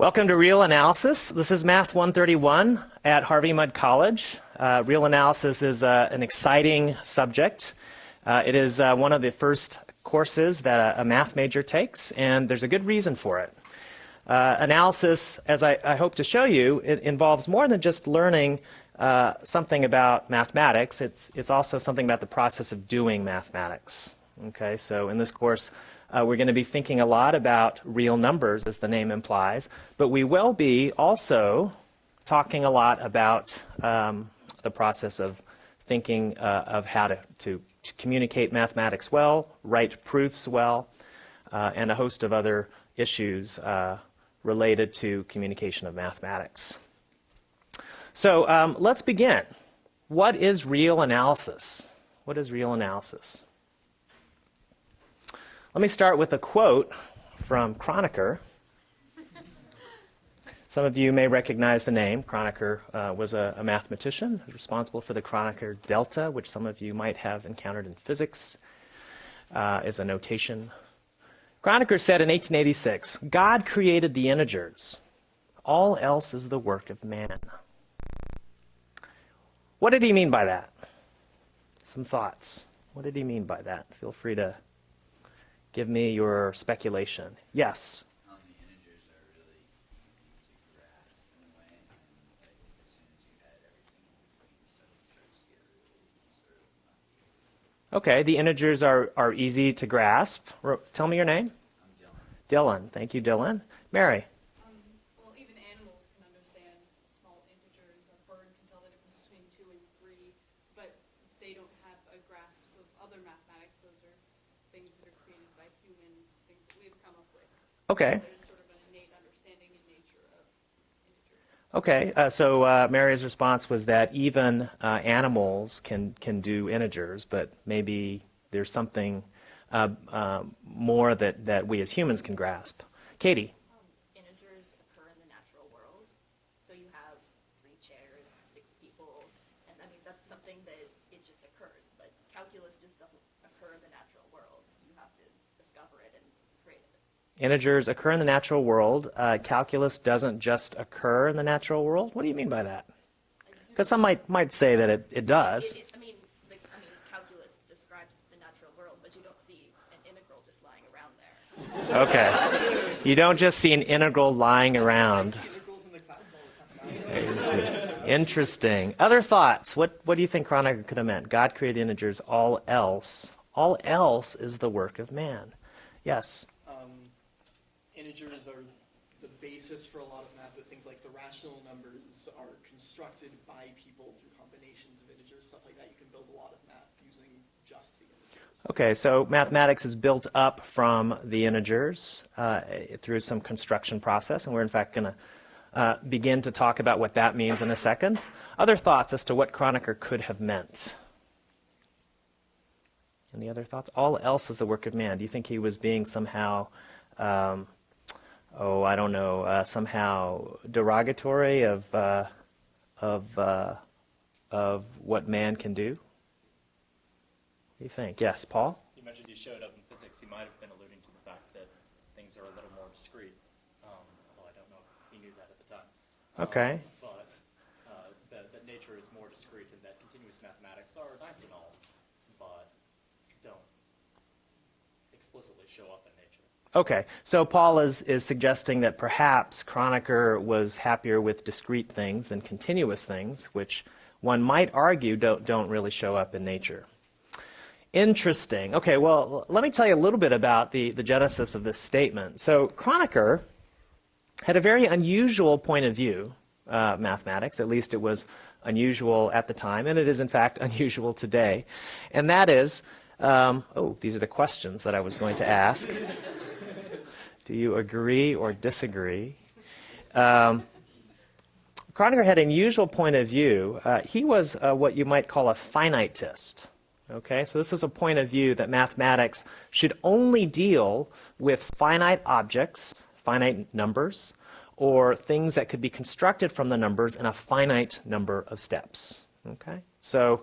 Welcome to Real Analysis. This is Math 131 at Harvey Mudd College. Uh, real analysis is uh, an exciting subject. Uh, it is uh, one of the first courses that a, math major takes, and there's a good reason for it. Uh, analysis, as I, I, hope to show you, it involves more than just learning uh, something about mathematics. It's, it's also something about the process of doing mathematics. Okay, so in this course, uh, we're going to be thinking a lot about real numbers, as the name implies, but we will be also talking a lot about um, the process of thinking uh, of how to, to, to, communicate mathematics well, write proofs well, uh, and a host of other issues uh, related to communication of mathematics. So um, let's begin. What is real analysis? What is real analysis? Let me start with a quote from Kronecker. Some of you may recognize the name. Kronecker uh, was a, a, mathematician responsible for the Kronecker delta, which some of you might have encountered in physics uh, as a notation. Kronecker said in 1886, God created the integers. All else is the work of man. What did he mean by that? Some thoughts. What did he mean by that? Feel free to Give me your speculation. Yes? Okay, the integers are, are easy to grasp. Tell me your name. Dylan. Dylan. Thank you, Dylan. Mary. Okay. Okay, uh, so uh, Mary's response was that even uh, animals can, can do integers, but maybe there's something uh, uh, more that, that we as humans can grasp. Katie? Integers occur in the natural world. Uh, calculus doesn't just occur in the natural world. What do you mean by that? Because some might might say that it, it does. It, it, I, mean, the, I mean, calculus describes the natural world, but you don't see an integral just lying around there. Okay. You don't just see an integral lying around. Interesting. Other thoughts? What what do you think Kronecker could have meant? God created integers. All else, all else is the work of man. Yes integers are the basis for a lot of math, but things like the rational numbers are constructed by people through combinations of integers, stuff like that. You can build a lot of math using just the integers. Okay, so mathematics is built up from the integers uh, through some construction process, and we're in fact going to uh, begin to talk about what that means in a second. Other thoughts as to what Kronecker could have meant? Any other thoughts? All else is the work of man. Do you think he was being somehow um, oh, I don't know, uh, somehow derogatory of uh, of uh, of what man can do? What do you think? Yes, Paul. You mentioned you showed up in physics. He might have been alluding to the fact that things are a little more discrete, um, although I don't know if he knew that at the time. Okay. Um, but uh, that, that nature is more discrete and that continuous mathematics are nice and all, but don't explicitly show up in nature. Okay, so Paul is, is suggesting that perhaps Kronecker was happier with discrete things than continuous things, which one might argue don't, don't really show up in nature. Interesting. Okay, well, let me tell you a little bit about the, the genesis of this statement. So Kronecker had a very unusual point of view, uh, mathematics, at least it was unusual at the time, and it is in fact unusual today. And that is, um, oh, these are the questions that I was going to ask. Do you agree or disagree? Um, had an unusual point of view. Uh, he was uh, what you might call a finitist. Okay, so this is a point of view that mathematics should only deal with finite objects, finite numbers, or things that could be constructed from the numbers in a finite number of steps. Okay, so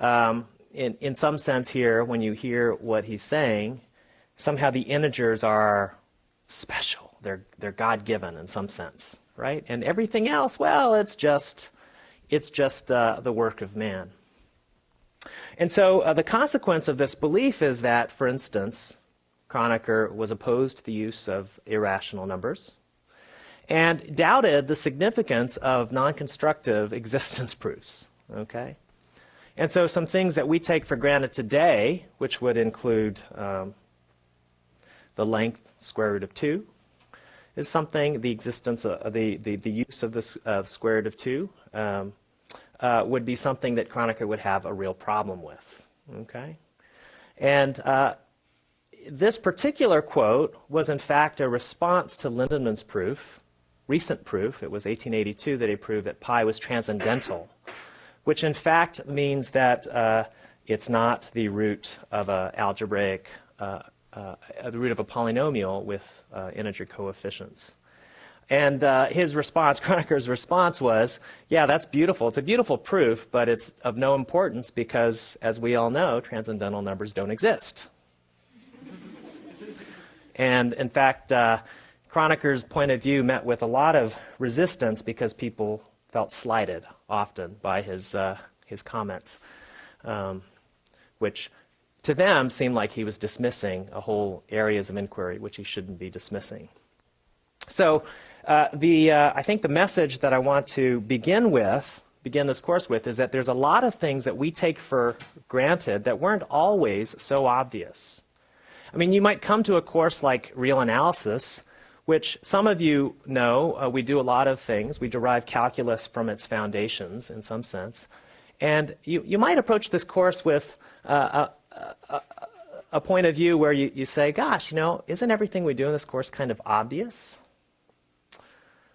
um, in, in some sense here, when you hear what he's saying, somehow the integers are special. They're, they're God-given in some sense, right? And everything else, well, it's just, it's just uh, the work of man. And so uh, the consequence of this belief is that, for instance, Kronecker was opposed to the use of irrational numbers and doubted the significance of non-constructive existence proofs. Okay? And so some things that we take for granted today, which would include um, the length square root of 2, is something, the existence of the, the, the use of the uh, square root of 2 um, uh, would be something that Kronecker would have a real problem with. Okay? And uh, this particular quote was in fact a response to Lindemann's proof, recent proof, it was 1882 that he proved that pi was transcendental which in fact means that uh, it's not the root of an algebraic, uh, uh, the root of a polynomial with uh, integer coefficients. And uh, his response, Kronecker's response was, yeah, that's beautiful. It's a beautiful proof, but it's of no importance because, as we all know, transcendental numbers don't exist. and in fact, uh, Kronecker's point of view met with a lot of resistance because people felt slighted often by his, uh, his comments, um, which to them seemed like he was dismissing a whole areas of inquiry which he shouldn't be dismissing. So uh, the, uh, I think the message that I want to begin with, begin this course with, is that there's a lot of things that we take for granted that weren't always so obvious. I mean, you might come to a course like real analysis which some of you know uh, we do a lot of things. We derive calculus from its foundations in some sense. And you, you might approach this course with uh, a, point of view where you, you say, gosh, you know, isn't everything we do in this course kind of obvious?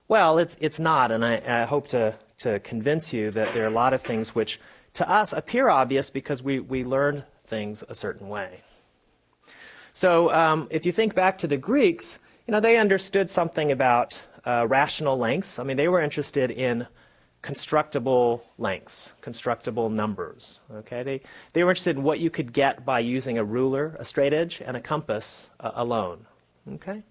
Well, it's, it's not, and I, I hope to, to convince you that there are a lot of things which to us appear obvious because we, we learn things a certain way. So um, if you think back to the Greeks, you know, they understood something about uh, rational lengths. I mean, they were interested in constructible lengths, constructible numbers. Okay, they they were interested in what you could get by using a ruler, a straight edge, and a compass uh, alone. Okay,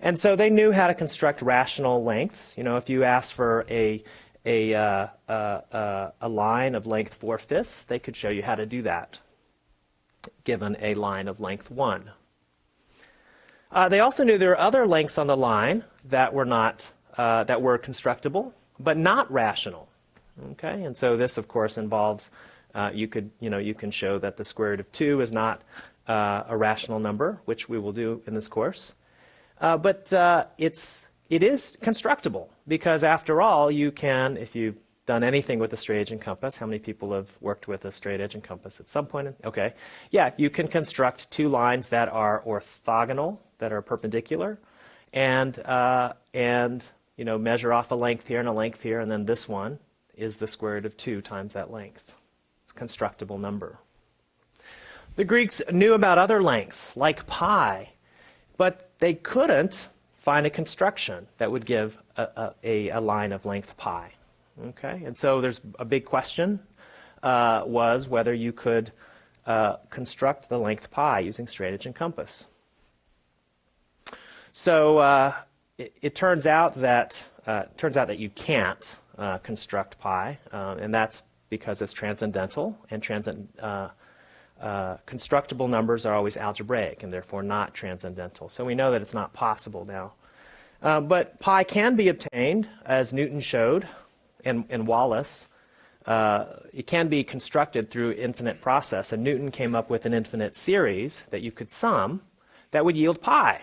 and so they knew how to construct rational lengths. You know, if you asked for a a, uh, uh, uh a line of length 4 fifths, they could show you how to do that, given a line of length 1. Uh, they also knew there were other lengths on the line that were not uh, that were constructible, but not rational. Okay, and so this, of course, involves uh, you could you know you can show that the square root of two is not uh, a rational number, which we will do in this course. Uh, but uh, it's it is constructible because after all, you can if you done anything with a straight edge and compass. How many people have worked with a straight edge and compass at some point? Okay. Yeah, you can construct two lines that are orthogonal, that are perpendicular, and, uh, and you know, measure off a length here and a length here, and then this one is the square root of 2 times that length. It's a constructible number. The Greeks knew about other lengths, like pi, but they couldn't find a construction that would give a, a, a line of length pi. Okay, and so there's a big question uh, was whether you could uh, construct the length pi using straight edge and compass. So uh, it, turns out that uh, turns out that you can't uh, construct pi, uh, and that's because it's transcendental, and transcend, constructible numbers are always algebraic and therefore not transcendental. So we know that it's not possible now. but pi can be obtained, as Newton showed, and, and Wallis, uh, it can be constructed through infinite process. And Newton came up with an infinite series that you could sum that would yield pi.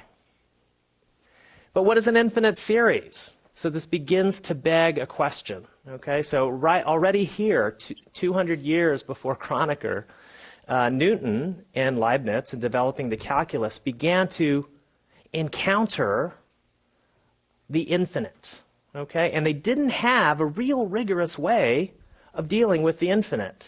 But what is an infinite series? So this begins to beg a question. Okay, so right already here, 200 years before Kronecker, uh, Newton and Leibniz, in developing the calculus, began to encounter the infinite. Okay? And they didn't have a real rigorous way of dealing with the infinite.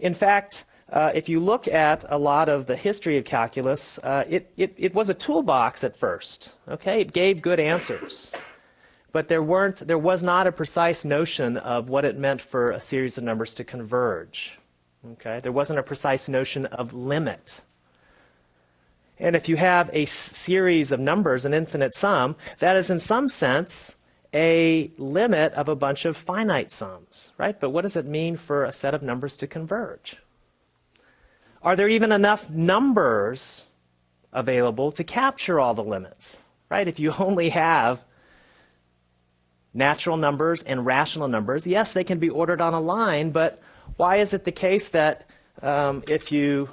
In fact, uh, if you look at a lot of the history of calculus, uh, it, it, it was a toolbox at first. Okay? It gave good answers. But there, weren't, there was not a precise notion of what it meant for a series of numbers to converge. Okay? There wasn't a precise notion of limit. And if you have a series of numbers, an infinite sum, that is in some sense a limit of a bunch of finite sums, right? But what does it mean for a set of numbers to converge? Are there even enough numbers available to capture all the limits, right? If you only have natural numbers and rational numbers, yes, they can be ordered on a line, but why is it the case that um, if you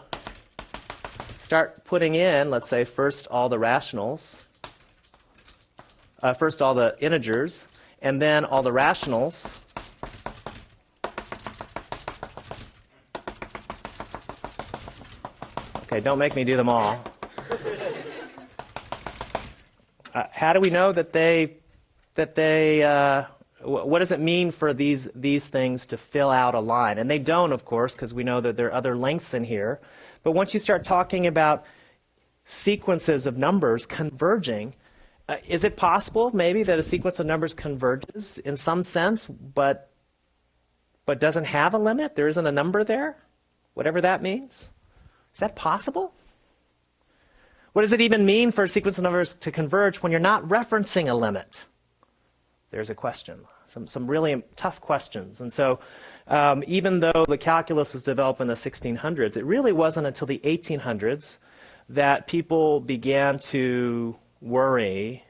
start putting in, let's say, first all the rationals, uh, first all the integers, and then all the rationals, Okay, don't make me do them all. Uh, how do we know that they that they uh, wh- what does it mean for these these things to fill out a line? And they don't, of course, because we know that there are other lengths in here. But once you start talking about sequences of numbers converging, uh, is it possible maybe that a sequence of numbers converges in some sense, but but doesn't have a limit? There isn't a number there, whatever that means. Is that possible? What does it even mean for a sequence of numbers to converge when you're not referencing a limit? There's a question. Some, some really tough questions. And so, um, even though the calculus was developed in the 1600s, it really wasn't until the 1800s that people began to worry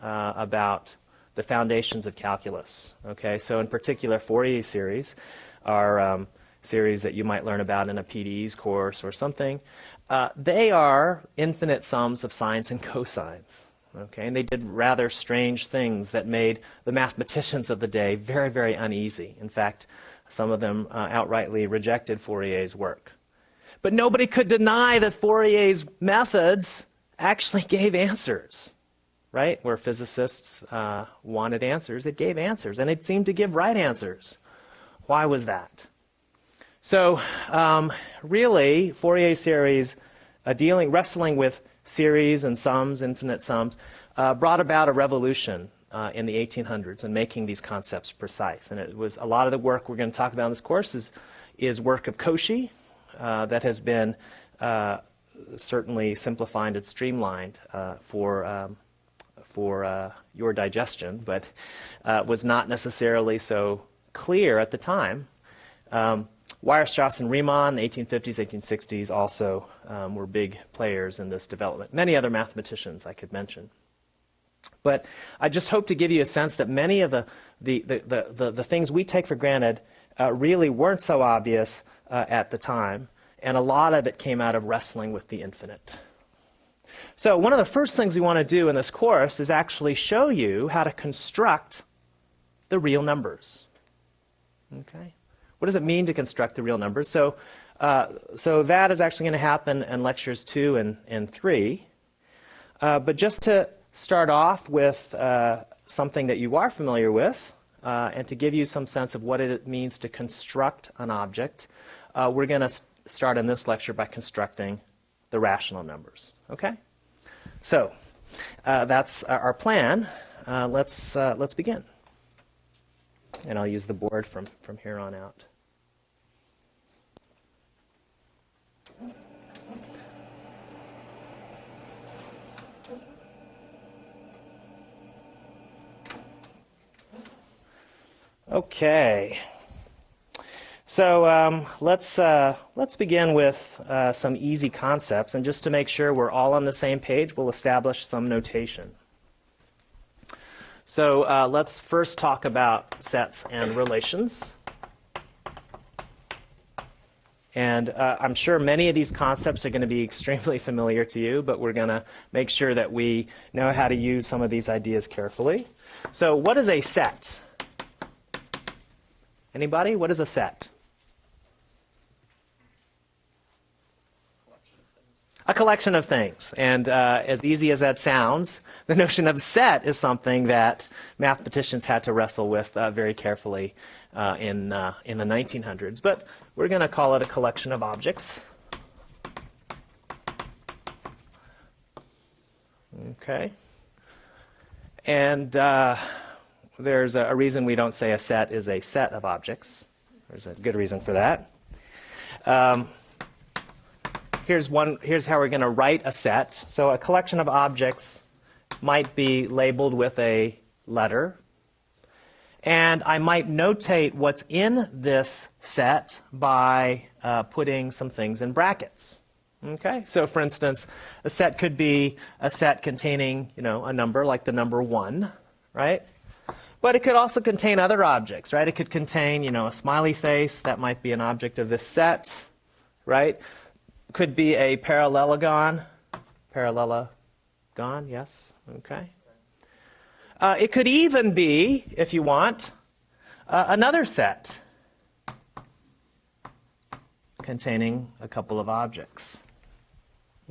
uh, about the foundations of calculus. Okay, so in particular, Fourier series are um, series that you might learn about in a PDE's course or something. Uh, they are infinite sums of sines and cosines. Okay, and they did rather strange things that made the mathematicians of the day very, very uneasy. In fact, some of them uh, outrightly rejected Fourier's work. But nobody could deny that Fourier's methods actually gave answers, right? Where physicists uh, wanted answers, it gave answers, and it seemed to give right answers. Why was that? So, um, really, Fourier series, uh, dealing, wrestling with series and sums, infinite sums, uh, brought about a revolution uh, in the 1800s in making these concepts precise. And it was a lot of the work we're going to talk about in this course is, is work of Cauchy uh, that has been uh, certainly simplified and streamlined uh, for um, for your digestion, but was not necessarily so clear at the time. Um, Weierstrass and Riemann, the 1850s, 1860s, also um, were big players in this development. Many other mathematicians I could mention. But I just hope to give you a sense that many of the, the, the, the, the, things we take for granted uh, really weren't so obvious uh, at the time, and a lot of it came out of wrestling with the infinite. So one of the first things we want to do in this course is actually show you how to construct the real numbers. Okay? What does it mean to construct the real numbers? So, uh, so that is actually going to happen in lectures two and, and three. Uh, but just to start off with uh, something that you are familiar with, uh, and to give you some sense of what it means to construct an object, uh, we're going to start in this lecture by constructing the rational numbers. Okay? So uh, that's our plan. let's, let's begin. And I'll use the board from, from here on out. Okay. So um, let's uh, let's begin with uh, some easy concepts, and just to make sure we're all on the same page, we'll establish some notation. So uh, let's first talk about sets and relations. And uh, I'm sure many of these concepts are going to be extremely familiar to you, but we're going to make sure that we know how to use some of these ideas carefully. So what is a set? Anybody? What is a set? A collection of things. And uh, as easy as that sounds, the notion of set is something that mathematicians had to wrestle with uh, very carefully uh, in, uh, in the 1900s. But we're going to call it a collection of objects. Okay. And uh, there's a, reason we don't say a set is a set of objects. There's a good reason for that. Um, here's one. Here's how we're going to write a set. So a collection of objects might be labeled with a letter, and I might notate what's in this set by uh, putting some things in brackets. Okay, so for instance, a set could be a set containing, you know, a number like the number one, right? But it could also contain other objects, right? It could contain, you know, a smiley face. That might be an object of this set, right? Could be a parallelogon. Parallelogon, yes, okay. Uh, it could even be, if you want, uh, another set containing a couple of objects.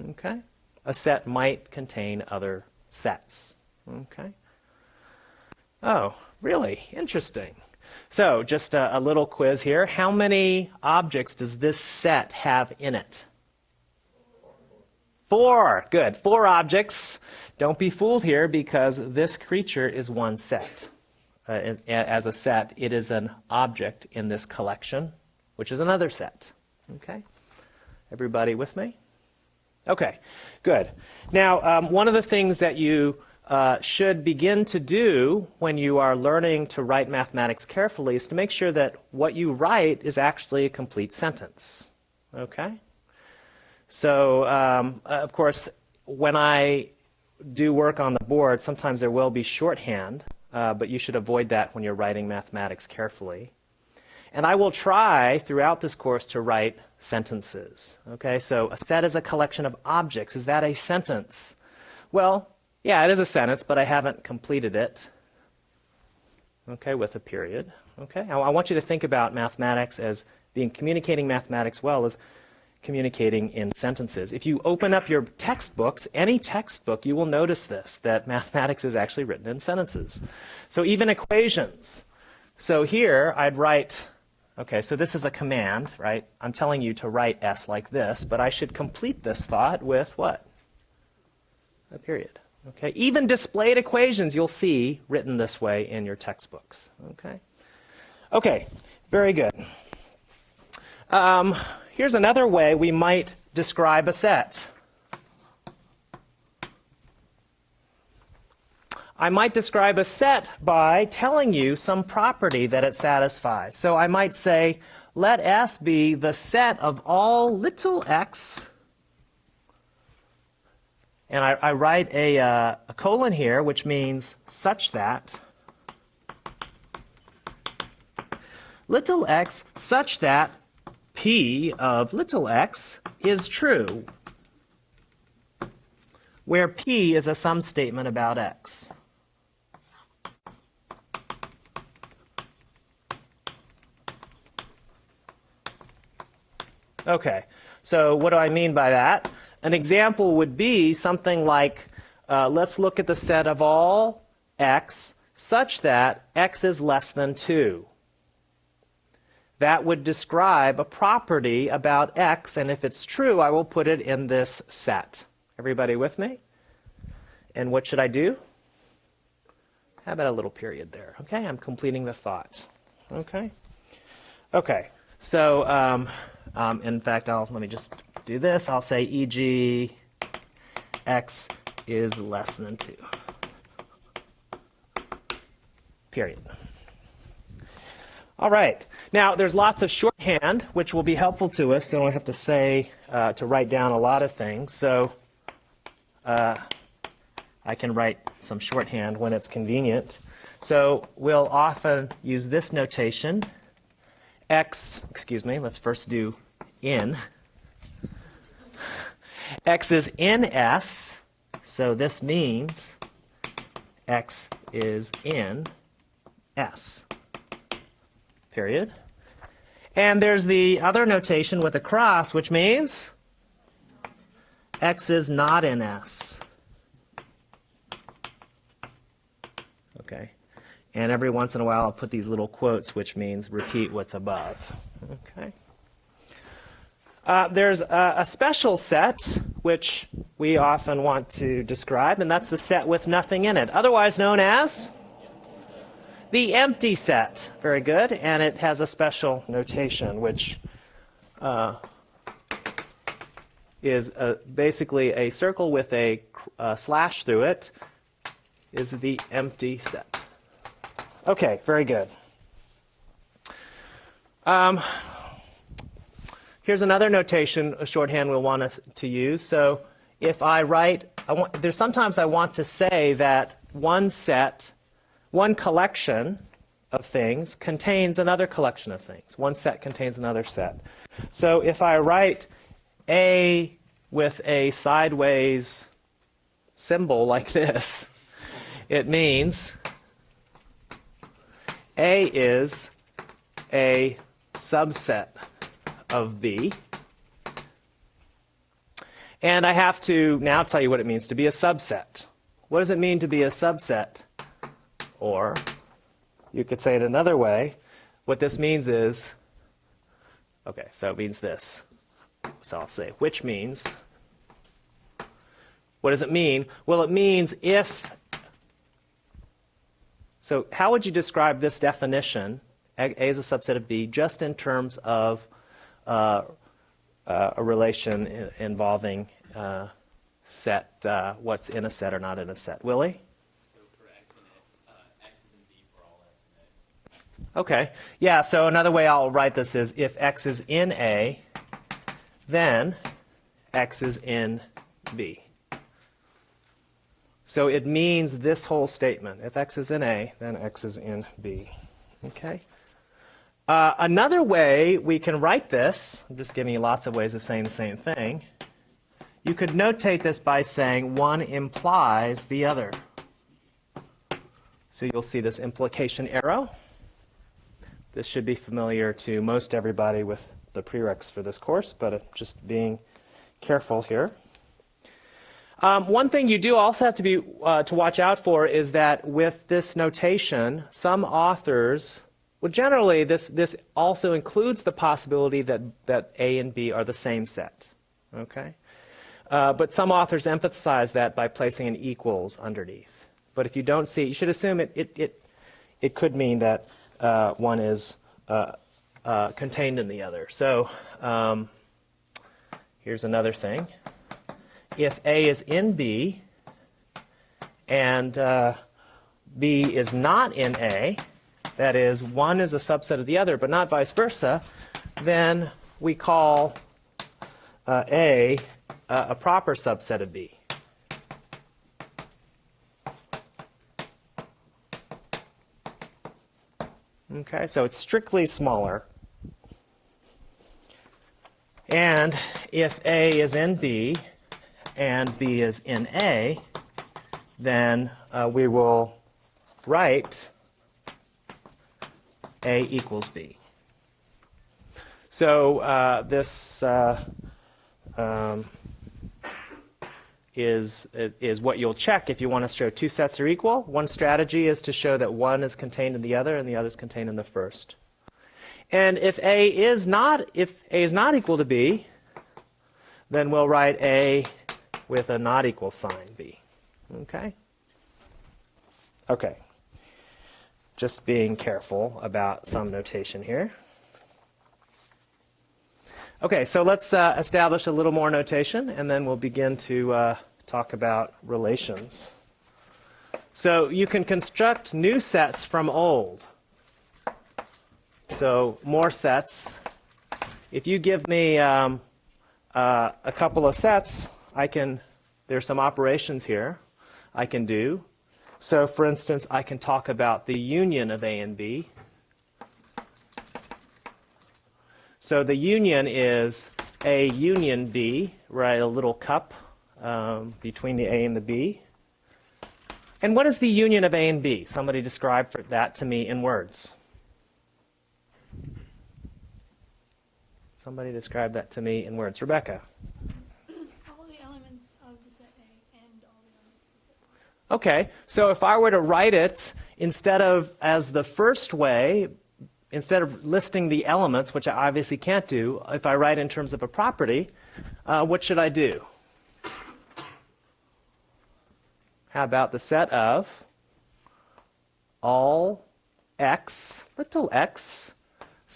Okay? A set might contain other sets. Okay? Oh, really? Interesting. So, just a, a, little quiz here. How many objects does this set have in it? Four. Good. Four objects. Don't be fooled here because this creature is one set. Uh, as a set, it is an object in this collection, which is another set. Okay? Everybody with me? Okay, good. Now, um, one of the things that you uh, should begin to do when you are learning to write mathematics carefully is to make sure that what you write is actually a complete sentence. Okay? So, um, uh, of course, when I do work on the board, sometimes there will be shorthand, uh, but you should avoid that when you're writing mathematics carefully. And I will try throughout this course to write sentences. Okay, so a set is a collection of objects. Is that a sentence? Well, yeah, it is a sentence, but I haven't completed it. Okay, with a period. Okay, I, I want you to think about mathematics as being communicating mathematics well as communicating in sentences. If you open up your textbooks, any textbook, you will notice this, that mathematics is actually written in sentences. So even equations. So here I'd write Okay, so this is a command, right? I'm telling you to write S like this, but I should complete this thought with what? A period. Okay, even displayed equations you'll see written this way in your textbooks. Okay, okay, very good. Um, here's another way we might describe a set. I might describe a set by telling you some property that it satisfies. So I might say, let S be the set of all little x, and I, I write a, uh, a colon here, which means such that little x such that p of little x is true, where p is a sum statement about x. Okay, so what do I mean by that? An example would be something like, uh, let's look at the set of all x such that x is less than 2. That would describe a property about x, and if it's true, I will put it in this set. Everybody with me? And what should I do? How about a little period there? Okay, I'm completing the thought. Okay? Okay, so um, um, in fact, I'll let me just do this. I'll say e.g. x is less than 2. Period. All right. Now, there's lots of shorthand, which will be helpful to us. So I have to say, uh, to write down a lot of things. So uh, I can write some shorthand when it's convenient. So we'll often use this notation x, excuse me, let's first do in. X is in S, so this means x is in S, period. And there's the other notation with a cross, which means x is not in S. Okay. And every once in a while, I'll put these little quotes, which means repeat what's above. Okay. Uh, there's a, a, special set, which we often want to describe, and that's the set with nothing in it, otherwise known as the empty set. Very good. And it has a special notation, which uh, is basically a circle with a slash through it is the empty set. Okay, very good. Um, here's another notation, a shorthand we'll want to, use. So if I write, I want, there's sometimes I want to say that one set, one collection of things contains another collection of things. One set contains another set. So if I write A with a sideways symbol like this, it means A is a subset of B. And I have to now tell you what it means to be a subset. What does it mean to be a subset? Or you could say it another way. What this means is, okay, so it means this. So I'll say which means. What does it mean? Well, it means if. So how would you describe this definition, A, is a subset of B, just in terms of uh, uh, a relation I- involving uh, set, uh, what's in a set or not in a set? Willie? So for x and a, x is in B for all x and a. Okay. Yeah, so another way I'll write this is if x is in A, then x is in B. So it means this whole statement. If x is in A, then x is in B. Okay? Uh, another way we can write this, I'm just giving you lots of ways of saying the same thing. You could notate this by saying one implies the other. So you'll see this implication arrow. This should be familiar to most everybody with the prereqs for this course, but just being careful here. Um, one thing you do also have to be uh, to watch out for is that with this notation, some authors, well, generally this this also includes the possibility that that A and B are the same set. Okay, uh, but some authors emphasize that by placing an equals underneath. But if you don't see it, you should assume it it it, it could mean that uh, one is uh, uh, contained in the other. So um, here's another thing if A is in B and uh, B is not in A, that is, one is a subset of the other, but not vice versa, then we call uh, A uh, a proper subset of B. Okay, so it's strictly smaller. And if A is in B, and B is in A, then uh, we will write A equals B. So uh, this uh, um, is, is what you'll check if you want to show two sets are equal. One strategy is to show that one is contained in the other and the other is contained in the first. And if A is not, if A is not equal to B, then we'll write A with a not equal sign b. Okay? Okay. Just being careful about some notation here. Okay, so let's uh, establish a little more notation, and then we'll begin to uh, talk about relations. So you can construct new sets from old. So more sets. If you give me um, uh, a couple of sets, I can, there's some operations here I can do. So for instance, I can talk about the union of A and B. So the union is A union B, right, a little cup um, between the A and the B. And what is the union of A and B? Somebody describe that to me in words. Somebody describe that to me in words. Rebecca. All the elements of the set A and all the elements of the set B. Okay, so if I were to write it instead of as the first way, instead of listing the elements, which I obviously can't do, if I write in terms of a property, uh, what should I do? How about the set of all x, little x,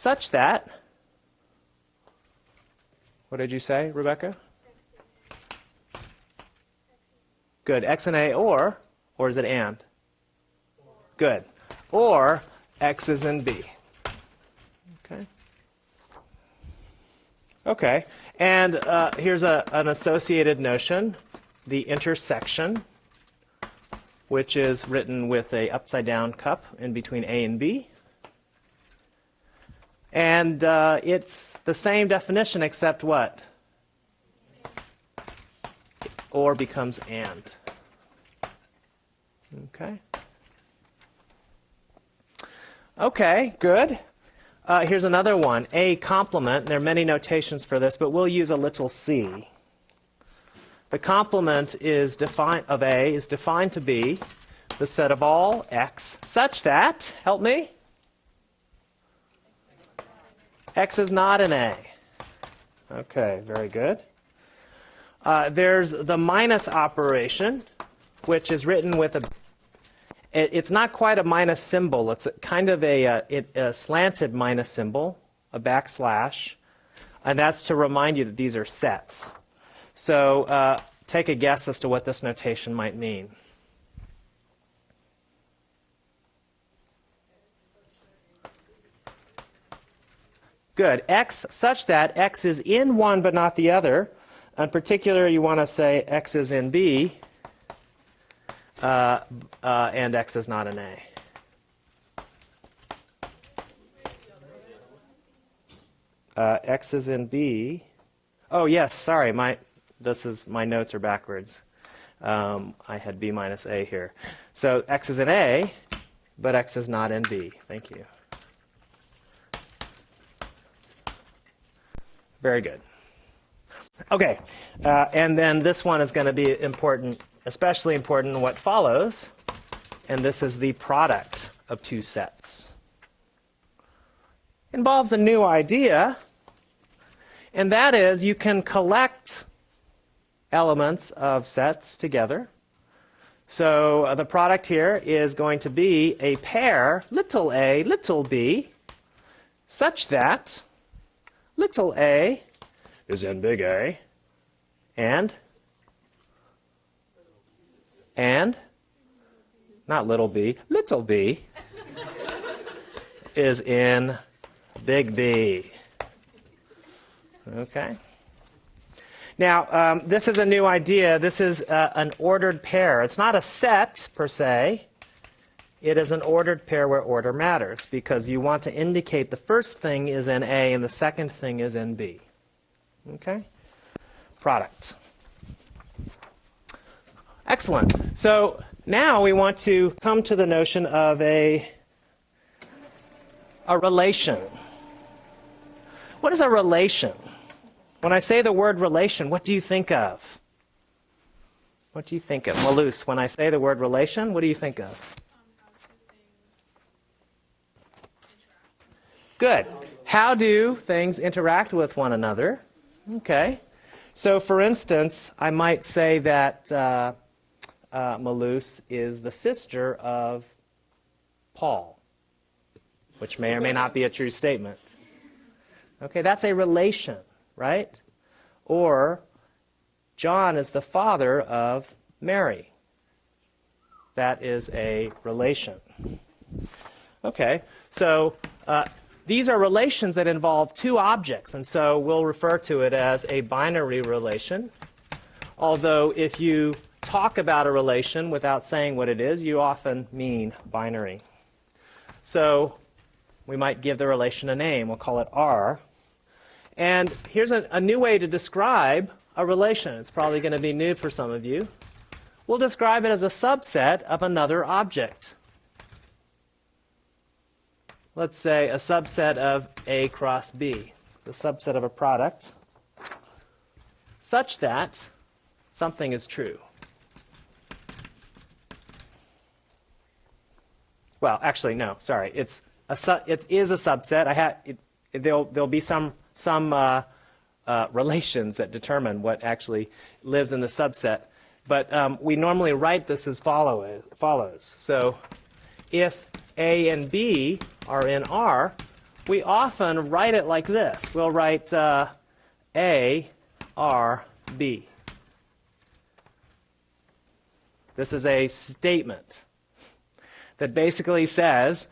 such that, what did you say, Rebecca? Good. X and A or, or is it and? Good. Or X is in B. Okay. Okay. And uh, here's a, an associated notion, the intersection, which is written with a upside down cup in between A and B. And uh, it's the same definition except what? Or becomes and. Okay. Okay, good. Uh, here's another one, a complement. There are many notations for this, but we'll use a little c. The complement is defined of A is defined to be the set of all x such that, help me, x is not an A. Okay, very good. Uh, there's the minus operation, which is written with a it, it's not quite a minus symbol. It's kind of a, a, uh, a slanted minus symbol, a backslash, and that's to remind you that these are sets. So uh, take a guess as to what this notation might mean. Good. X such that X is in one but not the other. In particular, you want to say X is in B uh, uh, and X is not in A. Uh, X is in B. Oh yes, sorry, my this is my notes are backwards. Um, I had B minus A here. So X is in A, but X is not in B. Thank you. Very good. Okay, uh, and then this one is going to be important especially important in what follows, and this is the product of two sets. Involves a new idea, and that is you can collect elements of sets together. So uh, the product here is going to be a pair, little a, little b, such that little a is in big A, and and, not little b, little b, is in big B. Okay? Now, um, this is a new idea. This is uh, an ordered pair. It's not a set, per se. It is an ordered pair where order matters because you want to indicate the first thing is in A and the second thing is in B. Okay? Product. Excellent. So now we want to come to the notion of a, a relation. What is a relation? When I say the word relation, what do you think of? What do you think of? Malus, when I say the word relation, what do you think of? Good. How do things interact with one another? Okay. So, for instance, I might say that uh, uh, Malus is the sister of Paul, which may or may not be a true statement. Okay, that's a relation, right? Or John is the father of Mary. That is a relation. Okay, so uh, these are relations that involve two objects, and so we'll refer to it as a binary relation. Although if you talk about a relation without saying what it is, you often mean binary. So we might give the relation a name. We'll call it R. And here's a, a new way to describe a relation. It's probably going to be new for some of you. We'll describe it as a subset of another object. Let's say a subset of A cross B, the subset of a product, such that something is true. Well, actually, no. Sorry. It's a su- it is a subset. I it, it, there'll there'll be some some uh, uh, relations that determine what actually lives in the subset. But um, we normally write this as follow, follows. So if A and B are in R, we often write it like this. We'll write uh, A, R, B. This is a statement that basically says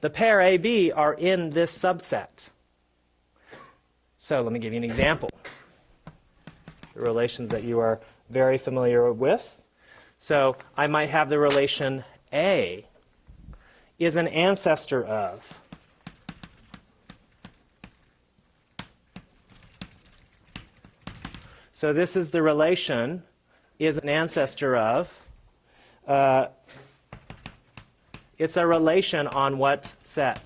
the pair AB are in this subset. So let me give you an example. The relations that you are very familiar with. So I might have the relation A is an ancestor of. So this is the relation is an ancestor of. Uh, it's a relation on what set?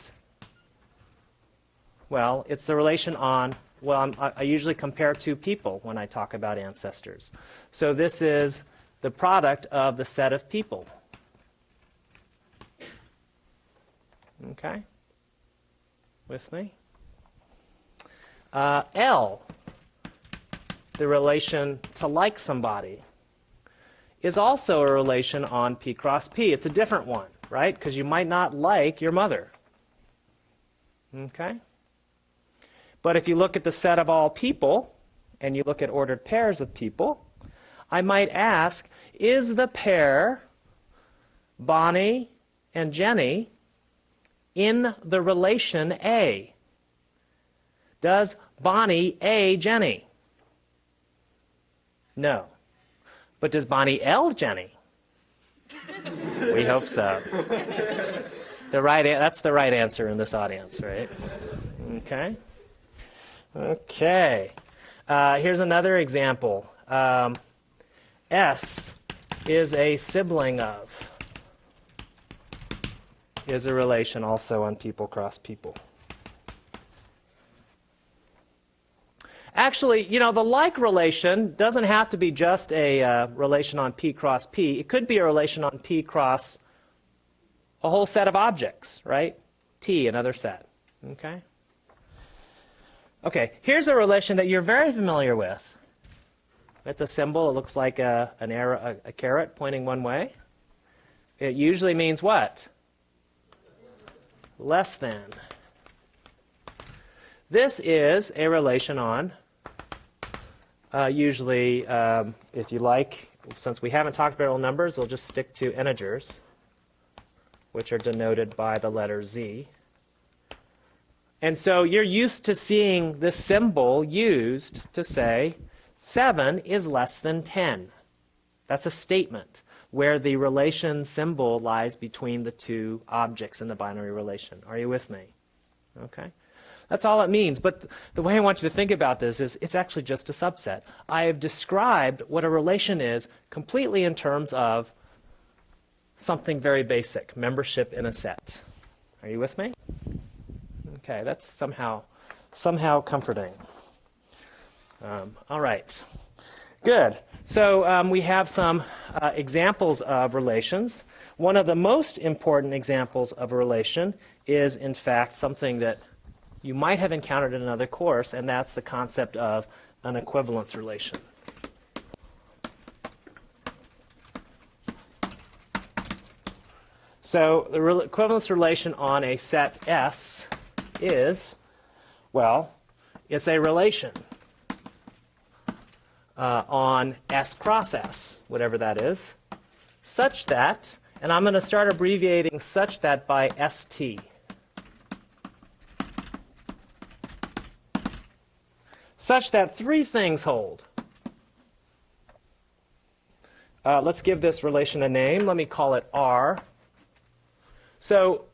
Well, it's the relation on, well, I'm, I usually compare two people when I talk about ancestors. So this is the product of the set of people. Okay? With me? Uh, L, the relation to like somebody, is also a relation on P cross P. It's a different one, right? Because you might not like your mother. Okay? But if you look at the set of all people, and you look at ordered pairs of people, I might ask, is the pair Bonnie and Jenny in the relation A? Does Bonnie A Jenny? No. But does Bonnie L Jenny? we hope so. The right that's the right answer in this audience, right? Okay. Okay. Uh, here's another example. Um, S is a sibling of is a relation also on people cross people. Actually, you know, the like relation doesn't have to be just a uh, relation on P cross P. It could be a relation on P cross a whole set of objects, right? T, another set. Okay? Okay, here's a relation that you're very familiar with. It's a symbol. It looks like a, an arrow, a, a caret pointing one way. It usually means what? Less than. This is a relation on, uh, usually, um, if you like, since we haven't talked about real numbers, we'll just stick to integers, which are denoted by the letter Z. And so you're used to seeing this symbol used to say 7 is less than 10. That's a statement where the relation symbol lies between the two objects in the binary relation. Are you with me? Okay. That's all it means. But the way I want you to think about this is it's actually just a subset. I have described what a relation is completely in terms of something very basic, membership in a set. Are you with me? Okay, that's somehow somehow comforting. Um, all right, good. So um, we have some uh, examples of relations. One of the most important examples of a relation is, in fact, something that you might have encountered in another course, and that's the concept of an equivalence relation. So the re equivalence relation on a set S is, well, it's a relation uh, on S cross S, whatever that is, such that, and I'm going to start abbreviating such that by ST. Such that three things hold. Uh, let's give this relation a name. Let me call it R. So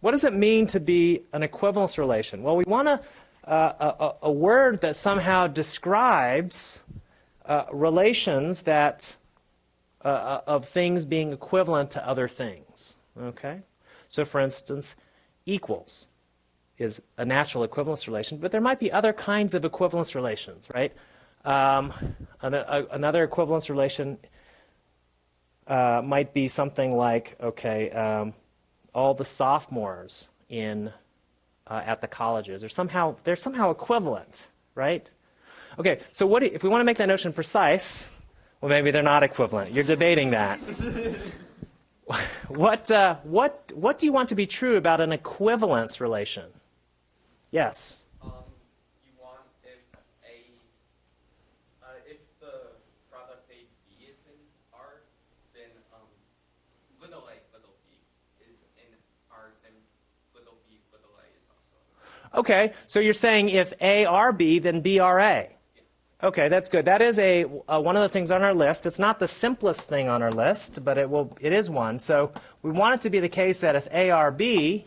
what does it mean to be an equivalence relation? Well, we want a, a, a word that somehow describes uh, relations that uh, uh, of things being equivalent to other things. Okay? So, for instance, equals is a natural equivalence relation, but there might be other kinds of equivalence relations, right? Um, an, a, another equivalence relation uh, might be something like, okay, um, all the sophomores in uh, at the colleges are somehow they're somehow equivalent, right? Okay, so what if we want to make that notion precise, well, maybe they're not equivalent. You're debating that. what, uh, what, what do you want to be true about an equivalence relation? Yes? Okay, so you're saying if A R B, then B R A. Okay, that's good. That is a uh, one of the things on our list. It's not the simplest thing on our list, but it will. It is one. So we want it to be the case that if ARB,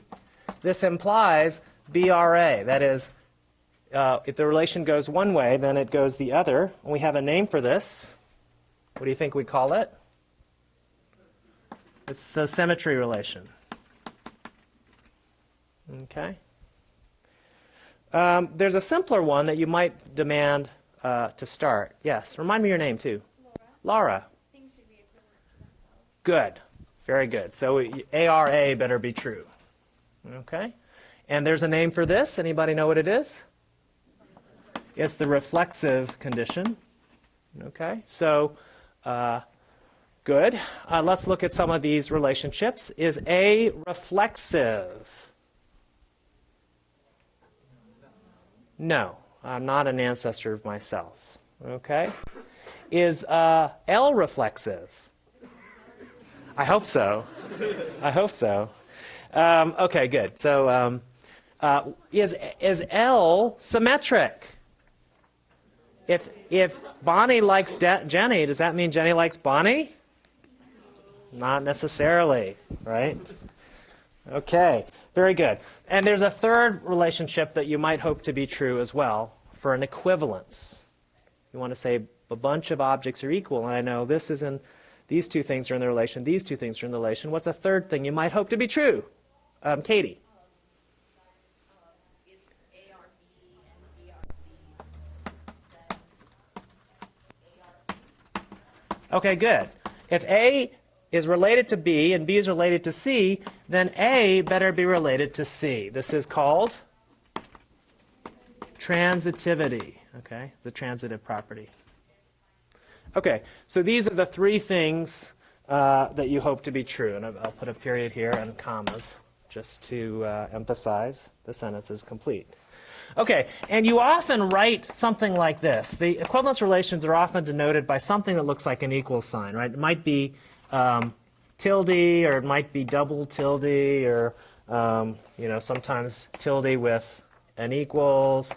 this implies BRA. That is, uh, if the relation goes one way, then it goes the other. And we have a name for this. What do you think we call it? It's the symmetry relation. Okay. Um, there's a simpler one that you might demand uh, to start. Yes. Remind me your name too. Laura. Laura. Things should be equivalent. Good. Very good. So ARA better be true. Okay. And there's a name for this. Anybody know what it is? It's the reflexive condition. Okay. So uh, good. Uh, let's look at some of these relationships. Is A reflexive? No, I'm not an ancestor of myself. Okay? Is uh, L reflexive? I hope so. I hope so. Um, okay, good. So um, uh, is is L symmetric? If if Bonnie likes De- Jenny, does that mean Jenny likes Bonnie? Not necessarily, right? Okay. Very good. And there's a third relationship that you might hope to be true as well for an equivalence. You want to say a bunch of objects are equal, and I know this is in, these two things are in the relation, these two things are in the relation. What's a third thing you might hope to be true? Um, Katie. Okay, good. If A is related to B and B is related to C, then A better be related to C. This is called transitivity, okay, the transitive property. Okay, so these are the three things uh, that you hope to be true, and I'll put a period here and commas just to uh, emphasize the sentence is complete. Okay, and you often write something like this. The equivalence relations are often denoted by something that looks like an equal sign, right? It might be um, tilde, or it might be double tilde, or um, you know sometimes tilde with an equals.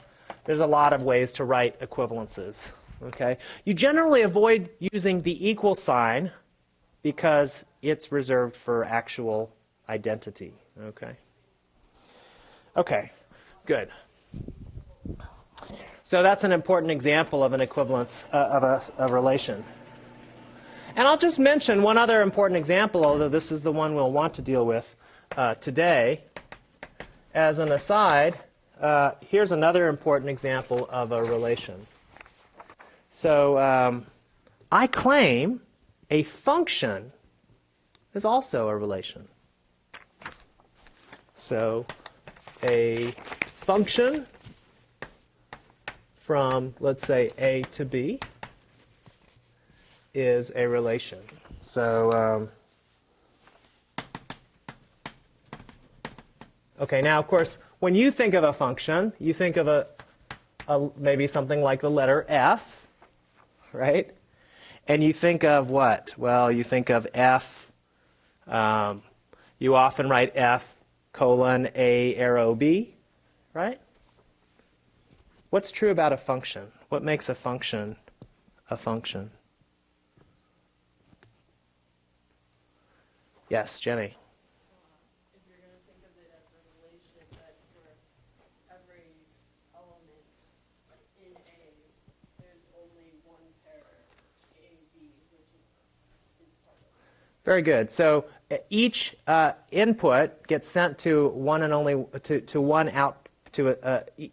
There's a lot of ways to write equivalences. Okay, you generally avoid using the equal sign because it's reserved for actual identity. Okay. Okay. Good. So that's an important example of an equivalence uh, of a, a relation. And I'll just mention one other important example, although this is the one we'll want to deal with uh, today. As an aside, uh, here's another important example of a relation. So um, I claim a function is also a relation. So a function from, let's say, A to B is a relation. So, um, okay, now, of course, when you think of a function, you think of a, a maybe something like the letter F, right? And you think of what? Well, you think of F. Um, you often write F colon A arrow B, right? What's true about a function? What makes a function a function? Yes, Jenny. if you're going to think of it as a relation that for every element in A, there's only one pair, A, B, which is, is part of Jenny. Very good. So uh, each uh, input gets sent to one and only to, to one out to a, uh, e-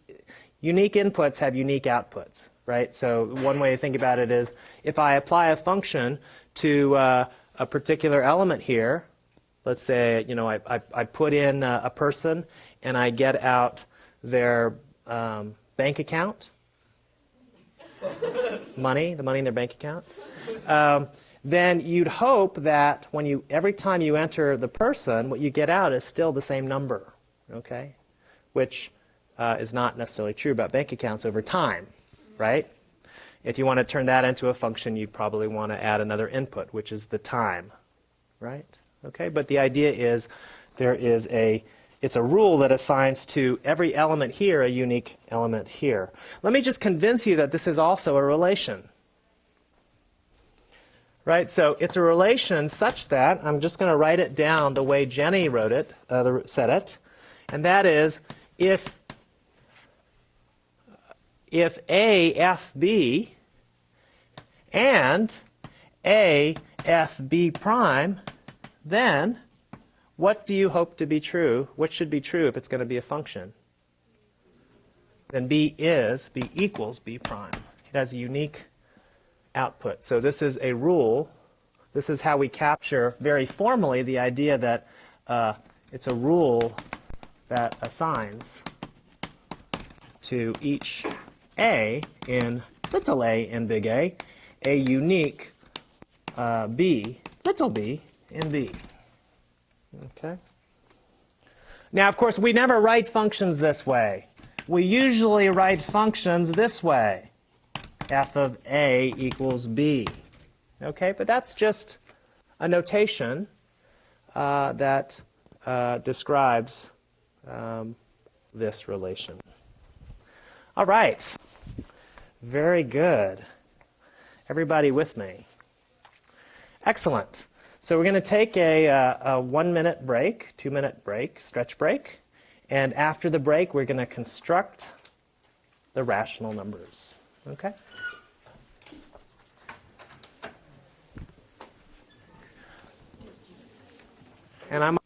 unique inputs have unique outputs, right? So one way to think about it is if I apply a function to uh, a particular element here, let's say you know I, I, I put in a, a person and I get out their um, bank account, money, the money in their bank account. Um, then you'd hope that when you every time you enter the person, what you get out is still the same number, okay? Which uh, is not necessarily true about bank accounts over time, right? If you want to turn that into a function, you probably want to add another input, which is the time, right? Okay, but the idea is there is a it's a rule that assigns to every element here a unique element here. Let me just convince you that this is also a relation. Right, so it's a relation such that, I'm just going to write it down the way Jenny wrote it, uh, said it, and that is if, if A, F, B, and A, F, B prime, then what do you hope to be true? What should be true if it's going to be a function? Then B is, B equals B prime. It has a unique output. So this is a rule. This is how we capture very formally the idea that uh, it's a rule that assigns to each A in little a in big A a unique uh, B, little b, in B. Okay? Now, of course, we never write functions this way. We usually write functions this way f of a equals b. Okay, but that's just a notation uh, that uh, describes um, this relation. All right, very good. Everybody with me? Excellent. So we're going to take a, uh, a one-minute break, two-minute break, stretch break, and after the break, we're going to construct the rational numbers. Okay? And I'm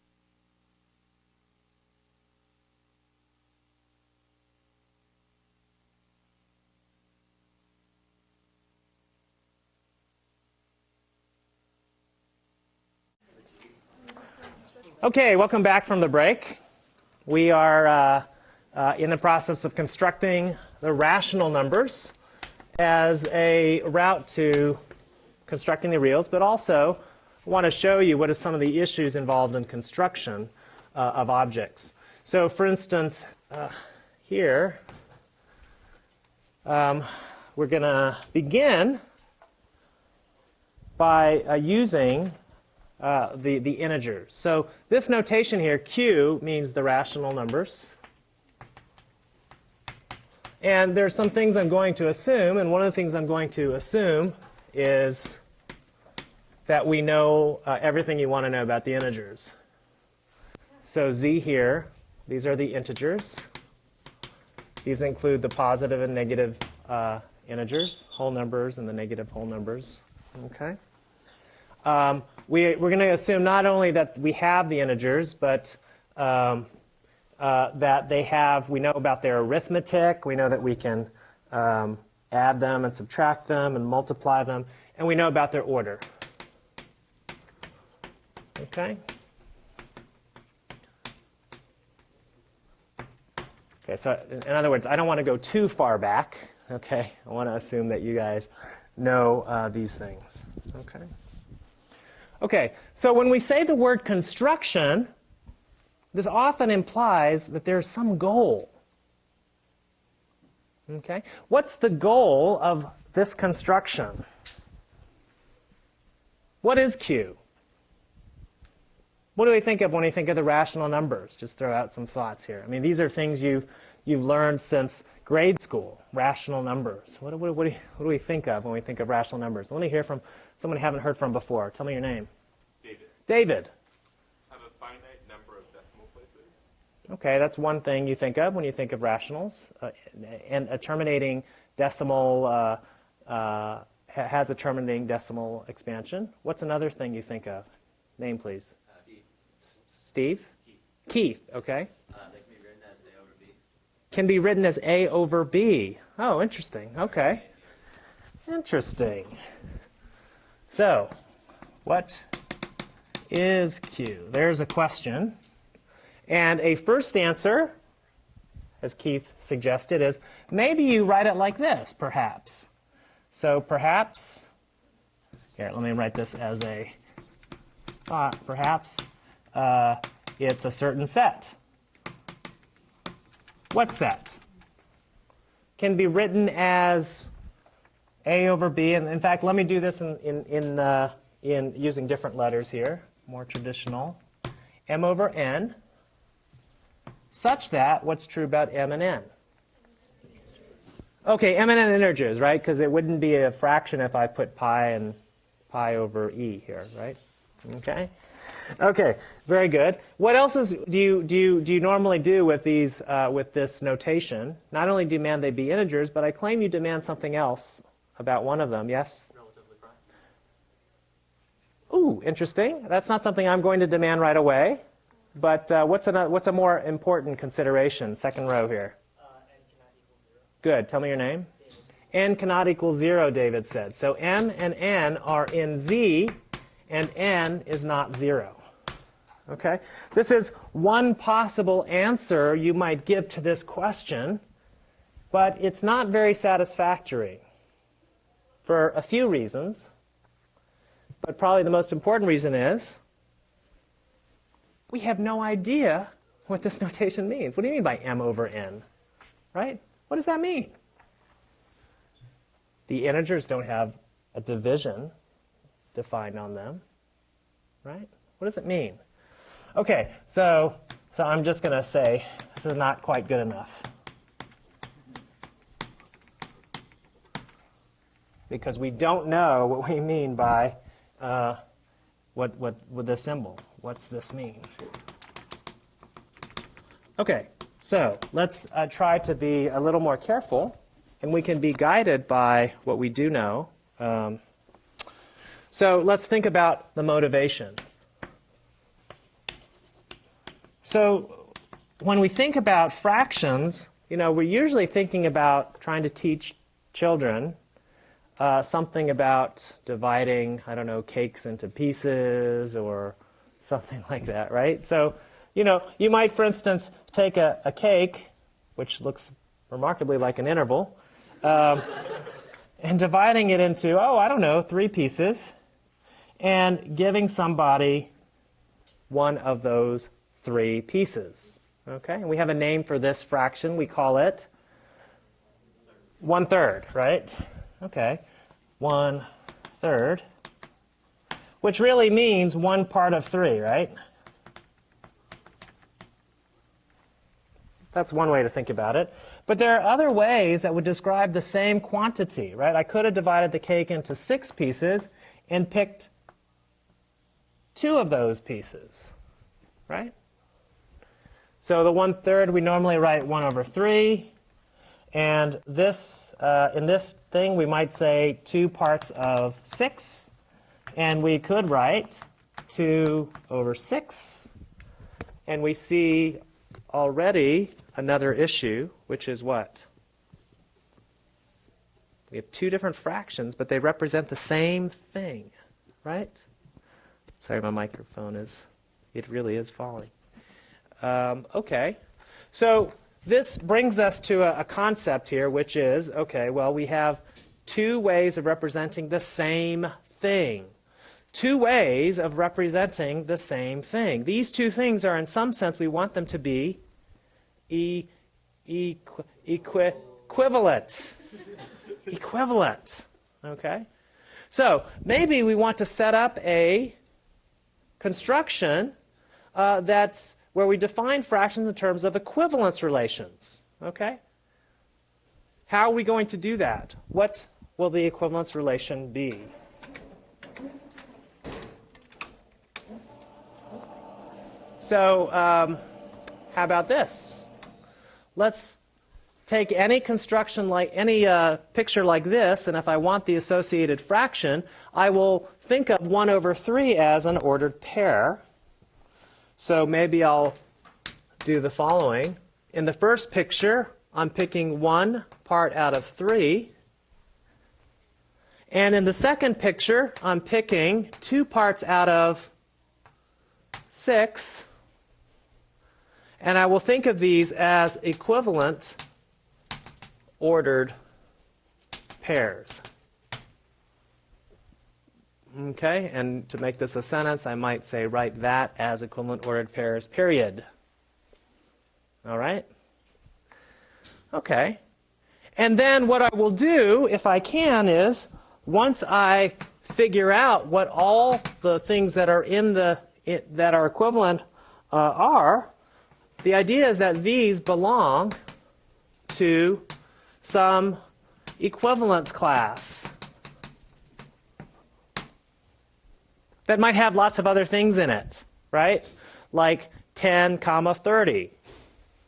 Okay, welcome back from the break. We are uh, uh, in the process of constructing the rational numbers as a route to constructing the reals, but also want to show you what are some of the issues involved in construction uh, of objects. So for instance, uh, here, um, we're going to begin by uh, using uh, the, the integers. So this notation here, Q, means the rational numbers. And there's some things I'm going to assume, and one of the things I'm going to assume is that we know uh, everything you want to know about the integers. So Z here, these are the integers. These include the positive and negative uh, integers, whole numbers and the negative whole numbers. Okay. Um, we, are going to assume not only that we have the integers, but um, uh, that they have, we know about their arithmetic, we know that we can um, add them and subtract them and multiply them, and we know about their order. Okay? Okay, so in other words, I don't want to go too far back. Okay, I want to assume that you guys know uh, these things. Okay. Okay, so when we say the word construction, this often implies that there's some goal. Okay? What's the goal of this construction? What is Q? What do we think of when we think of the rational numbers? Just throw out some thoughts here. I mean, these are things you've, you've learned since grade school, rational numbers. What, what, what, do what do we think of when we think of rational numbers? Let me hear from someone you haven't heard from before. Tell me your name. David. David. Have a finite number of decimal places. Okay, that's one thing you think of when you think of rationals. Uh, and a terminating decimal uh, uh, has a terminating decimal expansion. What's another thing you think of? Name, please. Steve. Steve? Keith. Keith, okay. Uh, that can be written as A over B. Can be written as A over B. Oh, interesting. Okay. Interesting. So, what is Q? There's a question. And a first answer, as Keith suggested, is maybe you write it like this, perhaps. So perhaps, here, let me write this as a thought. Perhaps uh, it's a certain set. What set? Can be written as A over B. And in fact, let me do this in, in, in, uh, in using different letters here more traditional, m over n such that what's true about m and n? Okay, m and n integers, right? Because it wouldn't be a fraction if I put pi and pi over e here, right? Okay. Okay, very good. What else is, do you do you do you normally do with these uh, with this notation? Not only demand they be integers, but I claim you demand something else about one of them. Yes. Relatively prime. Ooh, interesting. That's not something I'm going to demand right away. But uh, what's a what's a more important consideration? Second row here. Good. Tell me your name. n cannot equal 0, David said. So m and n are in Z, and n is not 0. Okay? This is one possible answer you might give to this question, but it's not very satisfactory for a few reasons. But probably the most important reason is we have no idea what this notation means. What do you mean by m over n? Right? What does that mean? The integers don't have a division defined on them. Right? What does it mean? Okay, so, so I'm just going to say this is not quite good enough. Because we don't know what we mean by uh, what, what, with the symbol. What's this mean? Okay, so let's uh, try to be a little more careful, and we can be guided by what we do know. Um, so let's think about the motivation. So when we think about fractions, you know, we're usually thinking about trying to teach children uh, something about dividing, I don't know, cakes into pieces or something like that, right? So, you know, you might, for instance, take a, a cake, which looks remarkably like an interval, um, and dividing it into, oh, I don't know, three pieces, and giving somebody one of those three pieces. Okay, and we have a name for this fraction. We call it one third, right? Okay, one third, which really means one part of three, right? That's one way to think about it. But there are other ways that would describe the same quantity, right? I could have divided the cake into six pieces and picked two of those pieces, right? So the one third we normally write 1 over 3. And this, uh, in this thing, we might say 2 parts of 6. And we could write 2 over 6. And we see already another issue, which is what? We have two different fractions, but they represent the same thing, right? Sorry, my microphone is, it really is falling. Um, okay, so this brings us to a, a concept here, which is, okay, well, we have two ways of representing the same thing. Two ways of representing the same thing. These two things are, in some sense, we want them to be e, equi, equi, equivalent. equivalent. Okay? So maybe we want to set up a construction uh, that's where we define fractions in terms of equivalence relations. Okay? How are we going to do that? What will the equivalence relation be? So um, how about this? Let's take any construction like any uh, picture like this, and if I want the associated fraction, I will think of 1 over 3 as an ordered pair. So maybe I'll do the following. In the first picture, I'm picking one part out of three. And in the second picture, I'm picking two parts out of six. And I will think of these as equivalent ordered pairs. Okay, and to make this a sentence, I might say write that as equivalent ordered pairs, period. All right? Okay. And then what I will do, if I can, is once I figure out what all the things that are in the that are equivalent uh, are, the idea is that these belong to some equivalence class that might have lots of other things in it, right? Like 10 comma 30,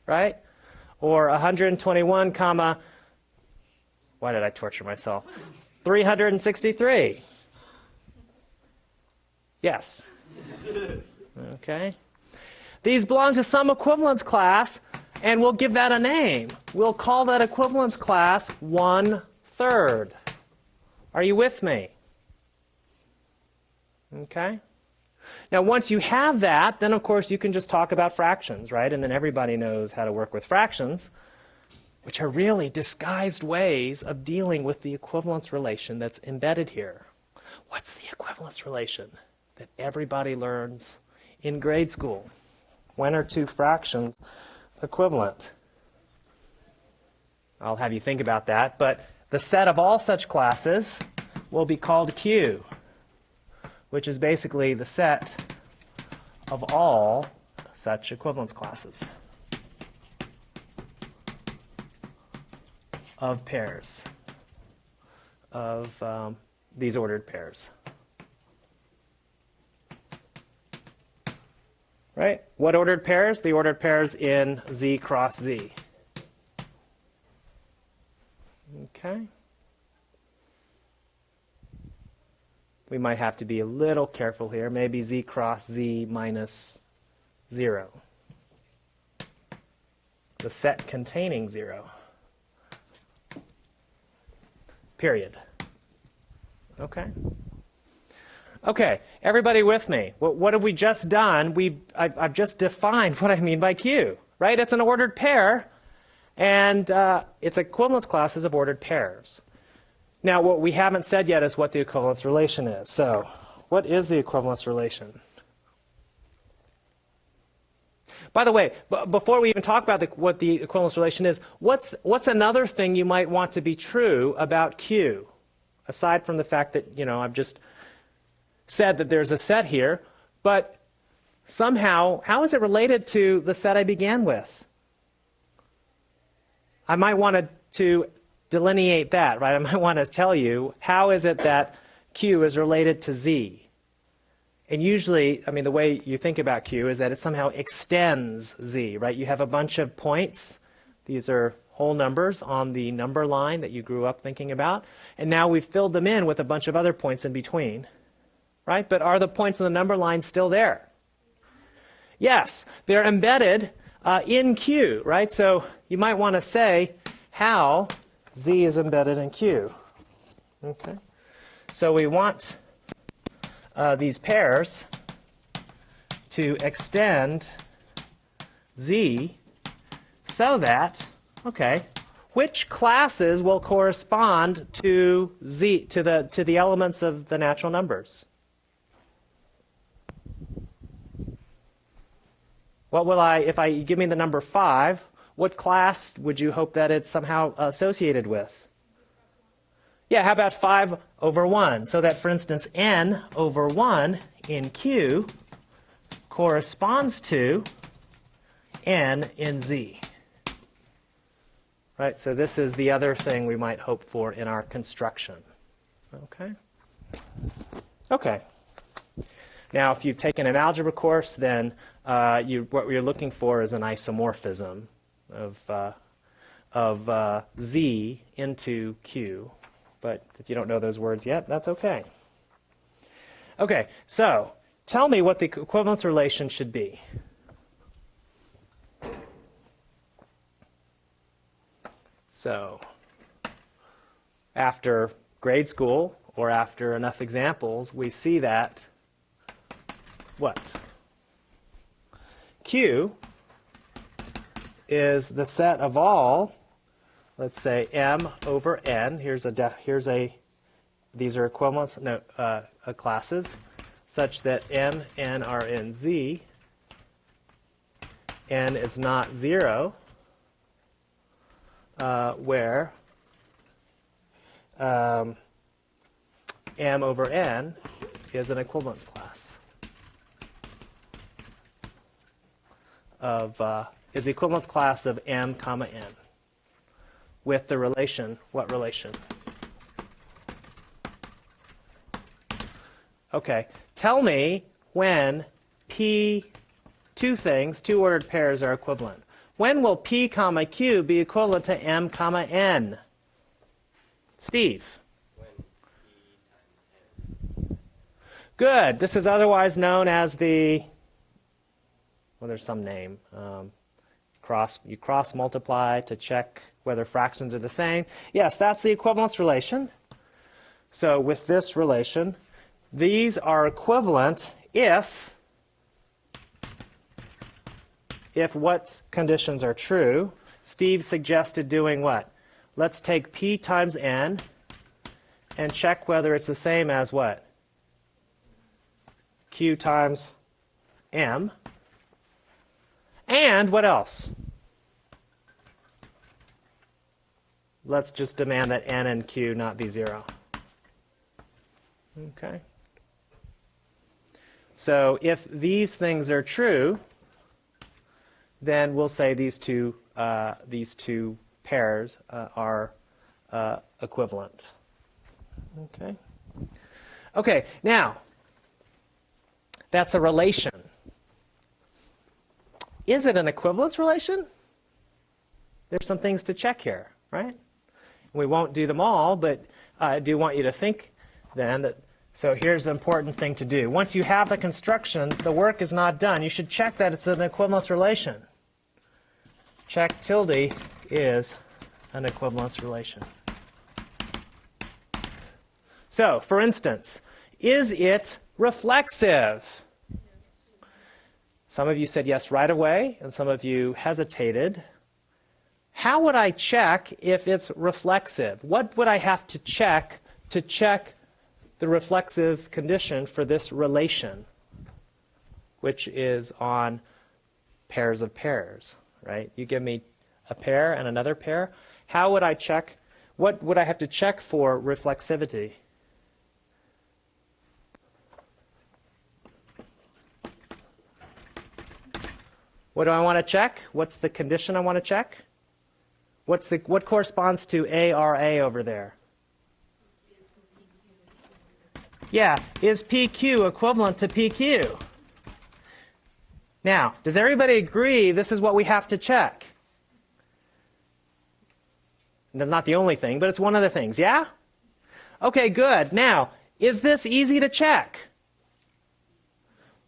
right? Or 121 comma, why did I torture myself? 363. Yes. Okay. These belong to some equivalence class, and we'll give that a name. We'll call that equivalence class one third. Are you with me? Okay. Now, once you have that, then of course you can just talk about fractions, right? And then everybody knows how to work with fractions, which are really disguised ways of dealing with the equivalence relation that's embedded here. What's the equivalence relation that everybody learns in grade school? When are two fractions equivalent? I'll have you think about that, but the set of all such classes will be called Q which is basically the set of all such equivalence classes of pairs, of um, these ordered pairs. Right? What ordered pairs? The ordered pairs in Z cross Z. Okay. We might have to be a little careful here. Maybe z cross z minus 0. The set containing 0. Period. Okay? Okay, everybody with me? What, what have we just done? We, I've, I've, just defined what I mean by Q, right? It's an ordered pair, and uh, its equivalence classes of ordered pairs. Now, what we haven't said yet is what the equivalence relation is. So, what is the equivalence relation? By the way, before we even talk about the, what the equivalence relation is, what's, what's another thing you might want to be true about Q? Aside from the fact that, you know, I've just said that there's a set here, but somehow, how is it related to the set I began with? I might want to, to delineate that, right? I might want to tell you how is it that Q is related to Z. And usually, I mean, the way you think about Q is that it somehow extends Z, right? You have a bunch of points. These are whole numbers on the number line that you grew up thinking about. And now we've filled them in with a bunch of other points in between, right? But are the points on the number line still there? Yes, they're embedded uh, in Q, right? So you might want to say how Z is embedded in Q. Okay? So we want uh, these pairs to extend Z so that, okay, which classes will correspond to Z to the to the elements of the natural numbers? What will I if I give me the number 5, what class would you hope that it's somehow associated with? Yeah, how about 5 over 1? So that, for instance, n over 1 in Q corresponds to n in Z. Right, so this is the other thing we might hope for in our construction. Okay? Okay. Now, if you've taken an algebra course, then uh, you, what you're looking for is an isomorphism of, uh, of uh, Z into Q. But if you don't know those words yet, that's okay. Okay, so tell me what the equivalence relation should be. So after grade school or after enough examples, we see that what? Q is the set of all, let's say m over n. Here's a here's a these are equivalence no, uh, uh, classes such that m n are in Z. n is not zero, uh, where um, m over n is an equivalence class of uh, is the equivalence class of m comma n with the relation, what relation? Okay, tell me when p, two things, two ordered pairs are equivalent. When will p comma q be equivalent to m comma n? Steve. When p times n. Good. This is otherwise known as the, well, there's some name. Um, cross, you cross multiply to check whether fractions are the same. Yes, that's the equivalence relation. So with this relation, these are equivalent if if what conditions are true. Steve suggested doing what? Let's take p times n and check whether it's the same as what? q times m. And what else? Let's just demand that n and q not be 0. Okay. So if these things are true, then we'll say these two, uh, these two pairs uh, are uh, equivalent. Okay. Okay, now, that's a relation. Is it an equivalence relation? There's some things to check here, right? We won't do them all, but I do want you to think then that, so here's the important thing to do. Once you have the construction, the work is not done. You should check that it's an equivalence relation. Check tilde is an equivalence relation. So, for instance, is it reflexive? Some of you said yes right away, and some of you hesitated. How would I check if it's reflexive? What would I have to check to check the reflexive condition for this relation, which is on pairs of pairs, right? You give me a pair and another pair. How would I check? What would I have to check for reflexivity? What do I want to check? What's the condition I want to check? What's the, what corresponds to ARA over there? Yeah, is PQ equivalent to PQ? Now, does everybody agree this is what we have to check? That's not the only thing, but it's one of the things, yeah? Okay, good. Now, is this easy to check?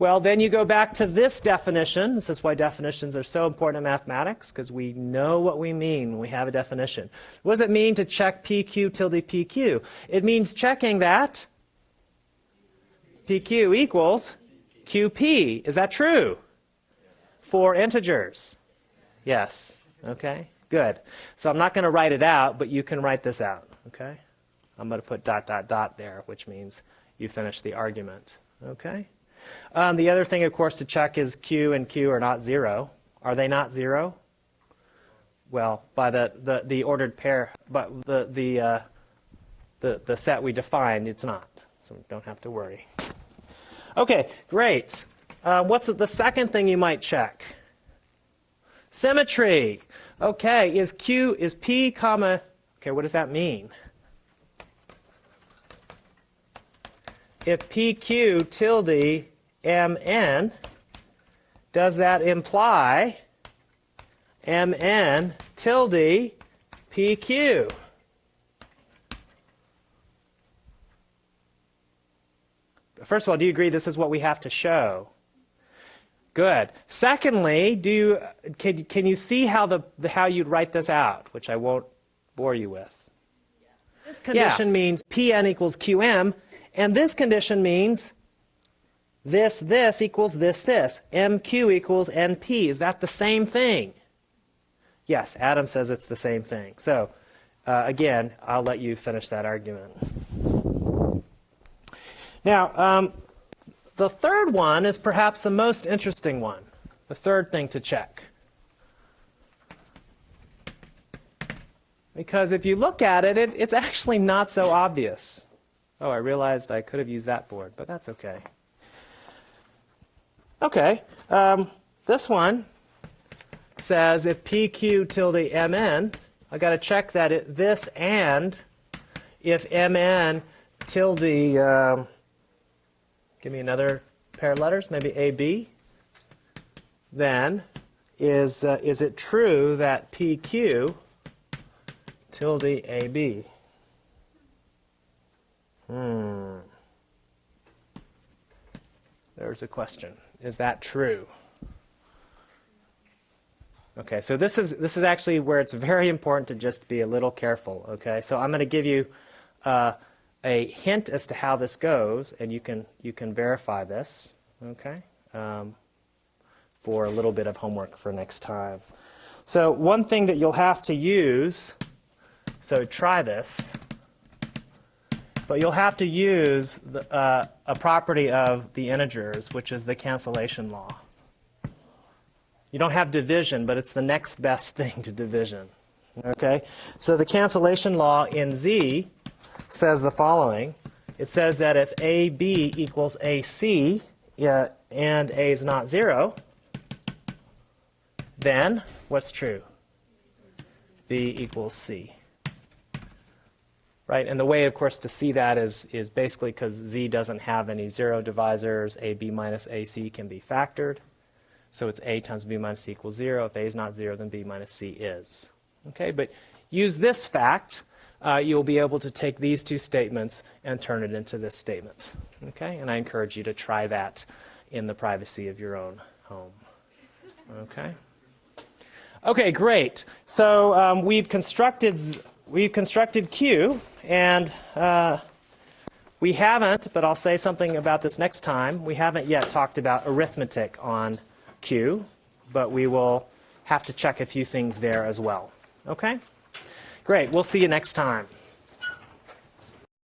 Well, then you go back to this definition. This is why definitions are so important in mathematics, because we know what we mean when we have a definition. What does it mean to check PQ tilde PQ? It means checking that PQ equals QP. Is that true? For integers. Yes. Okay. Good. So I'm not going to write it out, but you can write this out. Okay. I'm going to put dot dot dot there, which means you finish the argument. Okay. Um, the other thing, of course, to check is Q and Q are not zero. Are they not zero? Well, by the, the, the ordered pair, but the, the, uh, the, the set we defined, it's not. So don't have to worry. Okay, great. Uh, what's the second thing you might check? Symmetry. Okay, is Q, is P comma, okay, what does that mean? If PQ tilde mn, does that imply mn tilde pq? First of all, do you agree this is what we have to show? Good. Secondly, do you, can, can you see how, the, the, how you'd write this out, which I won't bore you with? This condition yeah. means Pn equals Qm, and this condition means this, this equals this, this. MQ equals NP. Is that the same thing? Yes, Adam says it's the same thing. So, uh, again, I'll let you finish that argument. Now, um, the third one is perhaps the most interesting one, the third thing to check. Because if you look at it, it, it's actually not so obvious. Oh, I realized I could have used that board, but that's okay. Okay, um, this one says if PQ tilde MN, I've got to check that it, this and if MN tilde, um, give me another pair of letters, maybe AB, then is, uh, is it true that PQ tilde AB? Hmm. There's a question. Is that true? Okay, so this is this is actually where it's very important to just be a little careful. Okay, so I'm going to give you uh, a hint as to how this goes, and you can you can verify this. Okay, um, for a little bit of homework for next time. So one thing that you'll have to use. So try this. But you'll have to use the, uh, a property of the integers, which is the cancellation law. You don't have division, but it's the next best thing to division. Okay? So the cancellation law in Z says the following. It says that if AB equals AC uh, and A is not 0, then what's true? B equals C. Right? And the way, of course, to see that is, is basically because Z doesn't have any zero divisors, AB minus AC can be factored. So it's A times B minus C equals 0. If A is not 0, then B minus C is. Okay, but use this fact. Uh, you'll be able to take these two statements and turn it into this statement. Okay, and I encourage you to try that in the privacy of your own home. Okay. Okay, great. So um, we've constructed we've constructed Q, and uh, we haven't, but I'll say something about this next time. We haven't yet talked about arithmetic on Q, but we will have to check a few things there as well. Okay? Great. We'll see you next time.